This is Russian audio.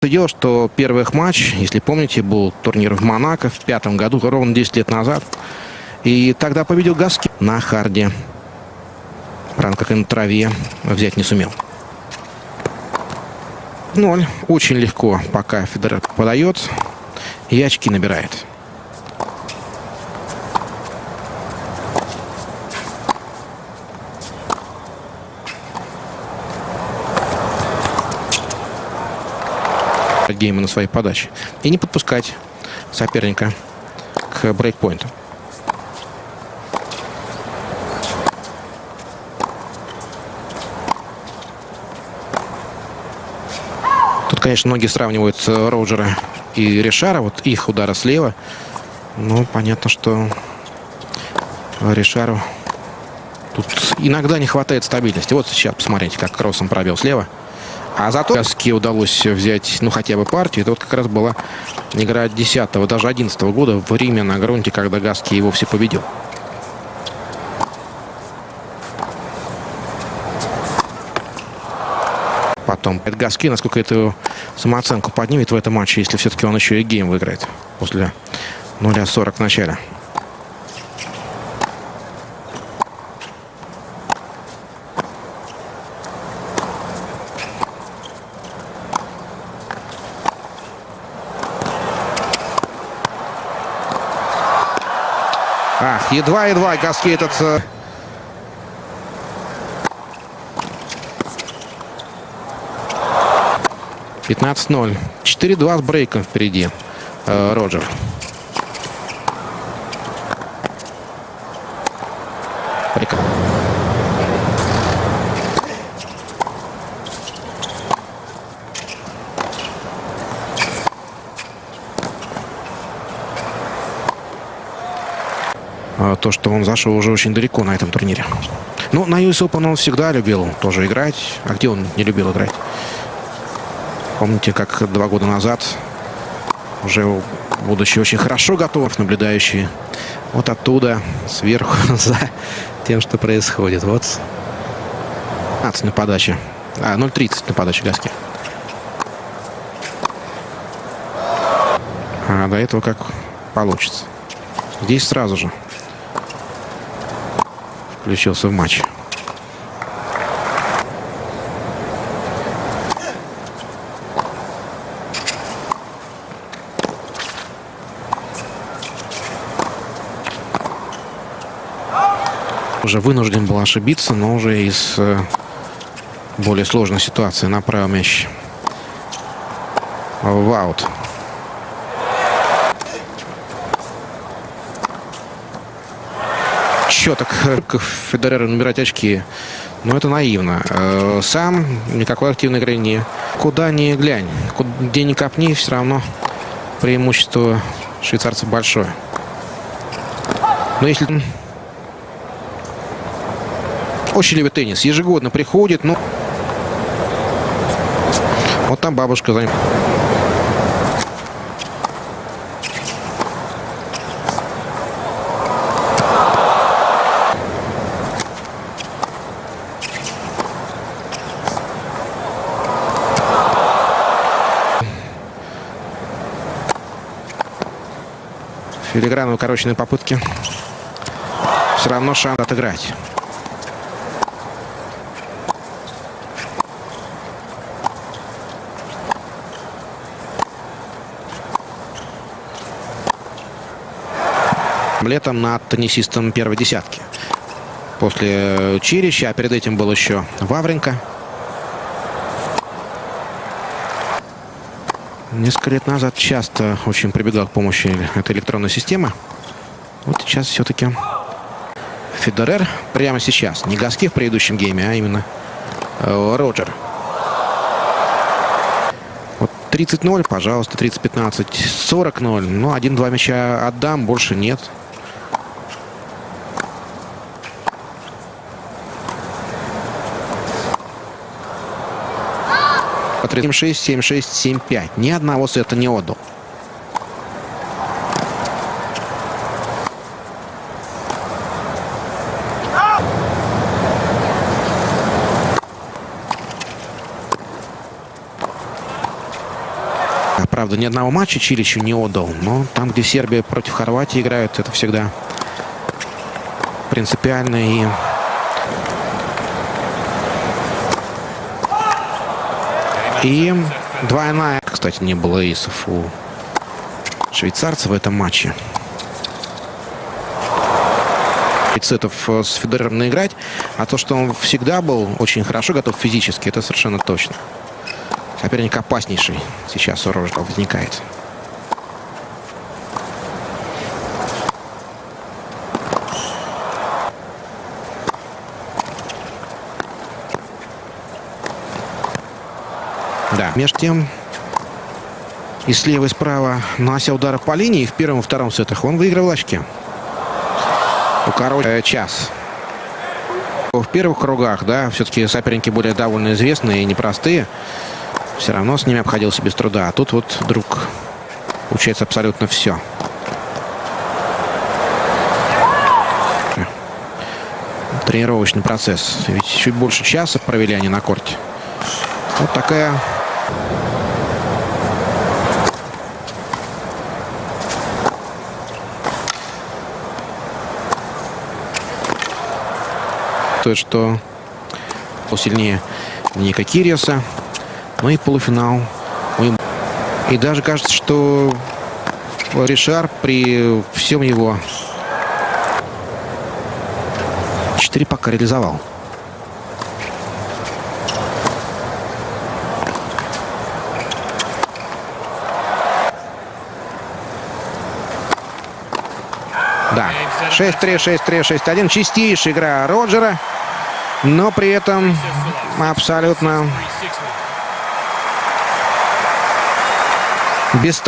Дело, что первый их матч, если помните, был турнир в Монако в пятом году, ровно 10 лет назад. И тогда победил Гаски на харде. Правда, как и на траве, взять не сумел. Ноль. Очень легко, пока Федерер подает и очки набирает. Гейма на своей подаче. И не подпускать соперника к брейкпоинту. Тут, конечно, многие сравнивают Роджера и Решара. Вот их удара слева. Ну, понятно, что Решару тут иногда не хватает стабильности. Вот сейчас посмотрите, как кроссом пробил слева. А зато Каске удалось взять, ну, хотя бы партию. Это вот как раз была игра 10 даже 11 -го года в Риме на грунте, когда Гаски его все победил. Потом Гаски, насколько эту самооценку поднимет в этом матче, если все-таки он еще и гейм выиграет после 0-40 в начале. Ах, едва-едва Гаски этот... 15-0. 4-2 с брейком впереди. Э, Роджер. Прекрасно. То, что он зашел уже очень далеко на этом турнире. Ну, на US Open он всегда любил тоже играть. А где он не любил играть? Помните, как два года назад, уже будучи очень хорошо готов, наблюдающий вот оттуда, сверху, за тем, что происходит. Вот 15 на подаче. А, 0.30 на подаче Гаски. А до этого как получится. Здесь сразу же включился в матч. Уже вынужден был ошибиться, но уже из э, более сложной ситуации направил мяч в аут. Счеток Федерера набирать очки. Но это наивно. Э, сам никакой активной игры не... Куда ни глянь, где ни копни, все равно преимущество швейцарцев большое. Но если... Очень любит теннис. Ежегодно приходит, но... Вот там бабушка за ним. Филигранно укороченные попытки. Все равно шанс отыграть. Летом над теннисистом первой десятки. После Чирища, а перед этим был еще Вавренко. Несколько лет назад часто очень прибегал к помощи этой электронной системы. Вот сейчас все-таки Федерер прямо сейчас. Не Гаски в предыдущем гейме, а именно э, Роджер. Вот 30-0, пожалуйста, 30-15, 40-0. Ну, один-два мяча отдам, больше нет. 7-6, 7-6, 7-5. Ни одного сета не отдал. А, Правда, ни одного матча Чили еще не отдал. Но там, где Сербия против Хорватии играют, это всегда принципиально и И двойная, кстати, не было эйсов у швейцарцев в этом матче. Сетов э, с Федерером наиграть, а то, что он всегда был очень хорошо готов физически, это совершенно точно. Соперник опаснейший сейчас у Рождал возникает. Да. Между тем, и слева, и справа нанося удары по линии в первом и втором сетах, он выигрывал очки. У Король час. В первых кругах, да, все-таки соперники более довольно известные и непростые. Все равно с ними обходился без труда. А тут вот вдруг получается абсолютно все. Тренировочный процесс. Ведь чуть больше часа провели они на корте. Вот такая то, что посильнее Ника Кириаса. Ну и полуфинал. И даже кажется, что Ришар при всем его 4 пока реализовал. Да, 6-3, 6-3, 6-1. Чистейшая игра Роджера. Но при этом абсолютно без